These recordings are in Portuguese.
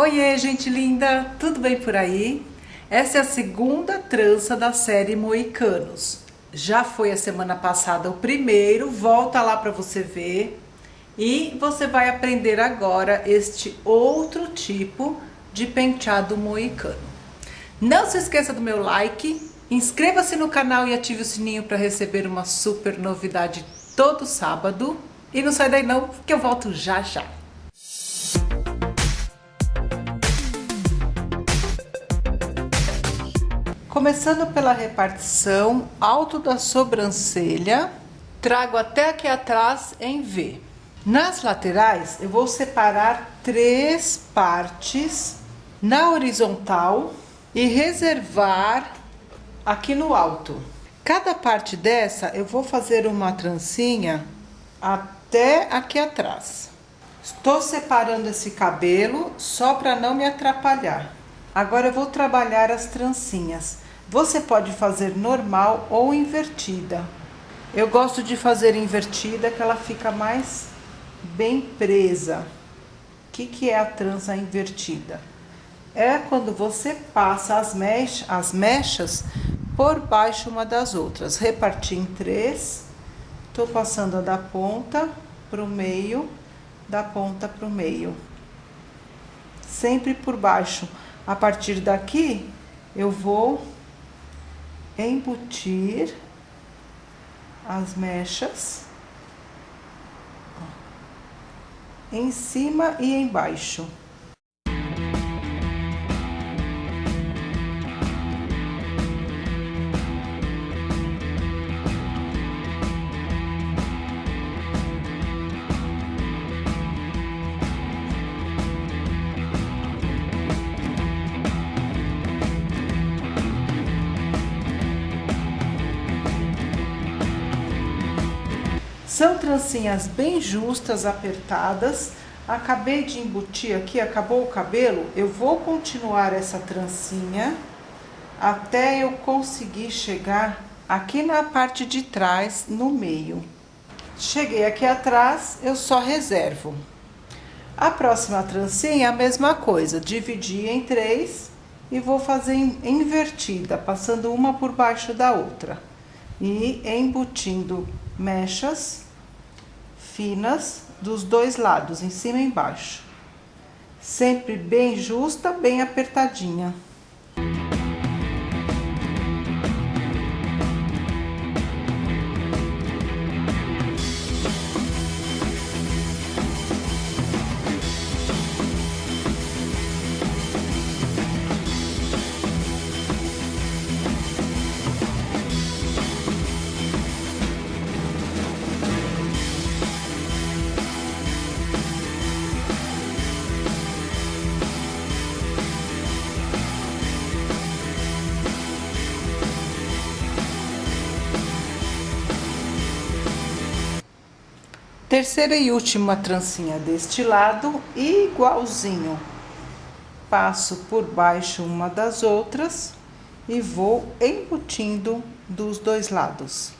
Oiê, gente linda! Tudo bem por aí? Essa é a segunda trança da série Moicanos. Já foi a semana passada o primeiro, volta lá para você ver. E você vai aprender agora este outro tipo de penteado moicano. Não se esqueça do meu like, inscreva-se no canal e ative o sininho para receber uma super novidade todo sábado. E não sai daí não, que eu volto já já. Começando pela repartição alto da sobrancelha, trago até aqui atrás em V. Nas laterais, eu vou separar três partes na horizontal e reservar aqui no alto. Cada parte dessa, eu vou fazer uma trancinha até aqui atrás. Estou separando esse cabelo só para não me atrapalhar. Agora eu vou trabalhar as trancinhas. Você pode fazer normal ou invertida. Eu gosto de fazer invertida que ela fica mais bem presa. O que, que é a trança invertida? É quando você passa as, as mechas por baixo uma das outras. Reparti em três. Tô passando a da ponta pro meio, da ponta pro meio. Sempre por baixo. A partir daqui, eu vou embutir as mechas em cima e embaixo. São trancinhas bem justas, apertadas. Acabei de embutir aqui, acabou o cabelo. Eu vou continuar essa trancinha até eu conseguir chegar aqui na parte de trás, no meio. Cheguei aqui atrás, eu só reservo. A próxima trancinha, a mesma coisa, dividi em três e vou fazer invertida, passando uma por baixo da outra. E embutindo mechas finas dos dois lados, em cima e embaixo. Sempre bem justa, bem apertadinha. Terceira e última trancinha deste lado, igualzinho. Passo por baixo uma das outras e vou embutindo dos dois lados.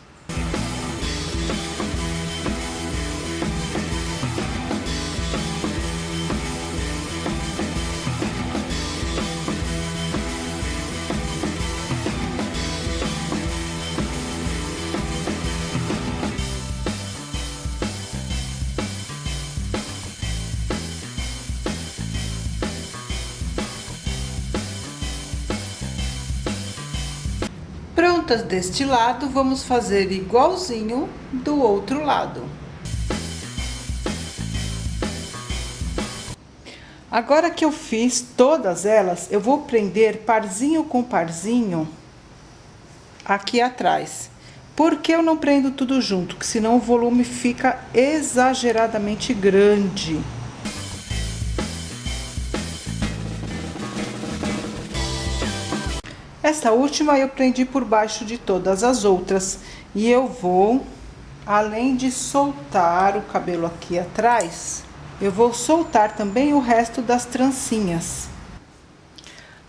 Prontas deste lado, vamos fazer igualzinho do outro lado. Agora que eu fiz todas elas, eu vou prender parzinho com parzinho aqui atrás. Por que eu não prendo tudo junto? Porque senão o volume fica exageradamente grande. Essa última eu prendi por baixo de todas as outras. E eu vou, além de soltar o cabelo aqui atrás, eu vou soltar também o resto das trancinhas.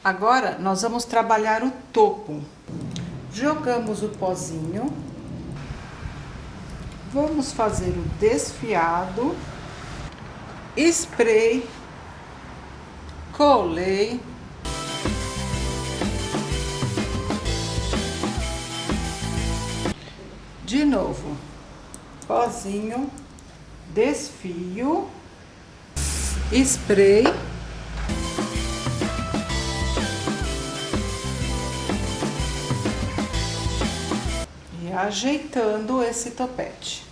Agora, nós vamos trabalhar o topo. Jogamos o pozinho. Vamos fazer o desfiado. Spray colei. De novo, pozinho, desfio, spray. E ajeitando esse topete.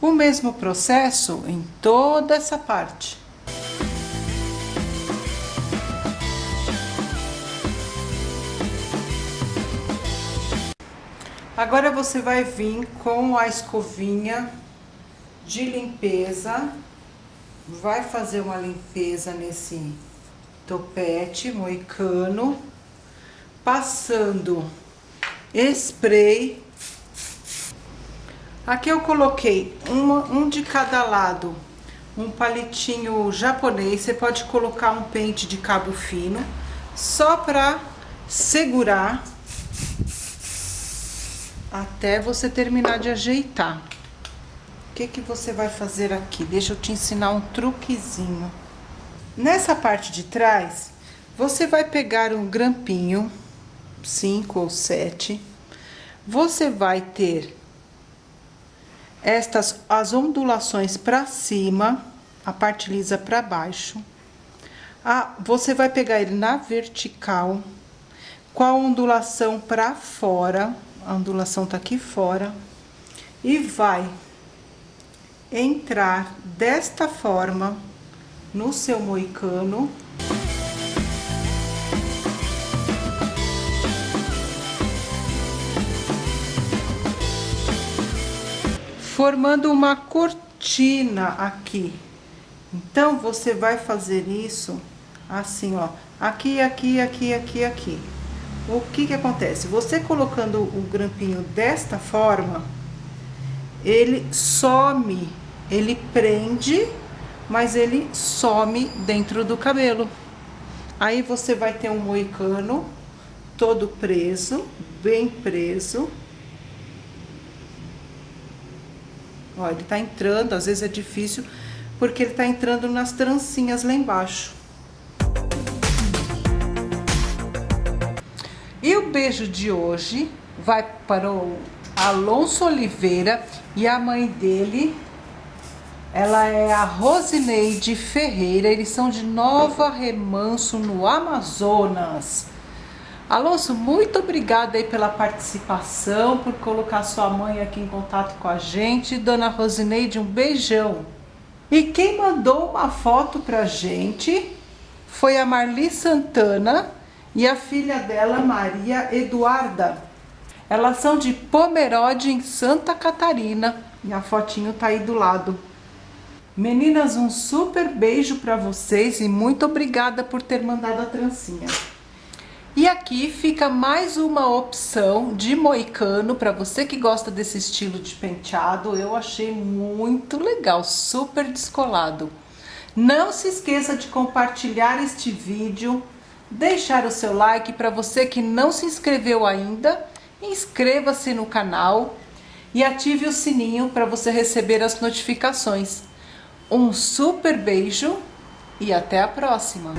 O mesmo processo em toda essa parte. Agora você vai vir com a escovinha de limpeza, vai fazer uma limpeza nesse topete moicano, passando spray. Aqui eu coloquei uma, um de cada lado, um palitinho japonês, você pode colocar um pente de cabo fino, só para segurar até você terminar de ajeitar. O que que você vai fazer aqui? Deixa eu te ensinar um truquezinho. Nessa parte de trás, você vai pegar um grampinho, cinco ou sete. Você vai ter estas as ondulações para cima, a parte lisa para baixo. Ah, você vai pegar ele na vertical, com a ondulação para fora a ondulação tá aqui fora, e vai entrar desta forma no seu moicano. Formando uma cortina aqui. Então, você vai fazer isso assim, ó. Aqui, aqui, aqui, aqui, aqui o que que acontece? Você colocando o grampinho desta forma, ele some, ele prende, mas ele some dentro do cabelo. Aí você vai ter um moicano todo preso, bem preso. Ó, ele tá entrando, às vezes é difícil, porque ele tá entrando nas trancinhas lá embaixo. E o beijo de hoje vai para o Alonso Oliveira e a mãe dele, ela é a Rosineide Ferreira, eles são de Nova Remanso, no Amazonas. Alonso, muito obrigada aí pela participação, por colocar sua mãe aqui em contato com a gente. Dona Rosineide, um beijão. E quem mandou uma foto pra gente foi a Marli Santana, e a filha dela, Maria Eduarda. Elas são de Pomerode, em Santa Catarina. E a fotinho tá aí do lado. Meninas, um super beijo para vocês e muito obrigada por ter mandado a trancinha. E aqui fica mais uma opção de moicano para você que gosta desse estilo de penteado. Eu achei muito legal, super descolado. Não se esqueça de compartilhar este vídeo deixar o seu like para você que não se inscreveu ainda, inscreva-se no canal e ative o sininho para você receber as notificações. Um super beijo e até a próxima!